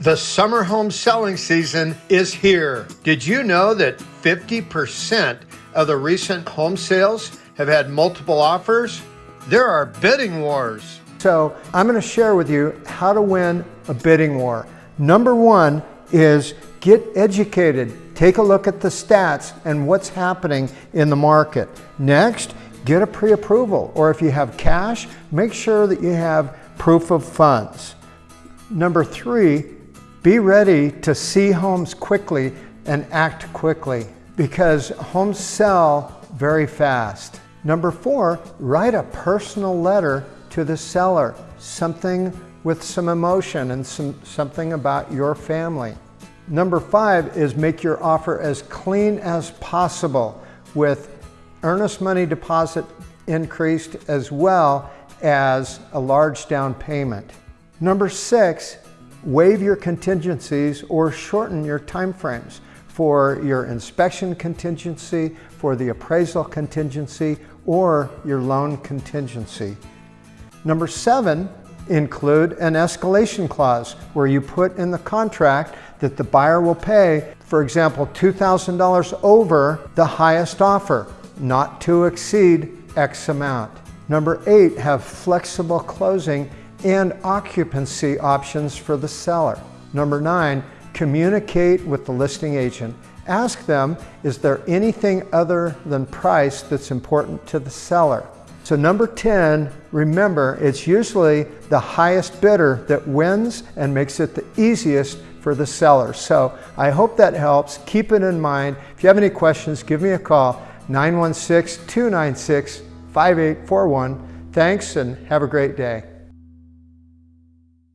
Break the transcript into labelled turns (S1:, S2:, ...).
S1: The summer home selling season is here. Did you know that 50% of the recent home sales have had multiple offers? There are bidding wars.
S2: So I'm going to share with you how to win a bidding war. Number one is get educated. Take a look at the stats and what's happening in the market. Next, get a pre-approval. Or if you have cash, make sure that you have proof of funds. Number three, be ready to see homes quickly and act quickly because homes sell very fast. Number four, write a personal letter to the seller, something with some emotion and some, something about your family. Number five is make your offer as clean as possible with earnest money deposit increased as well as a large down payment. Number six, waive your contingencies or shorten your timeframes for your inspection contingency, for the appraisal contingency, or your loan contingency. Number seven, include an escalation clause where you put in the contract that the buyer will pay, for example, $2,000 over the highest offer, not to exceed X amount. Number eight, have flexible closing and occupancy options for the seller. Number nine, communicate with the listing agent. Ask them, is there anything other than price that's important to the seller? So number 10, remember, it's usually the highest bidder that wins and makes it the easiest for the seller. So I hope that helps. Keep it in mind. If you have any questions, give me a call, 916-296-5841. Thanks and have a great day.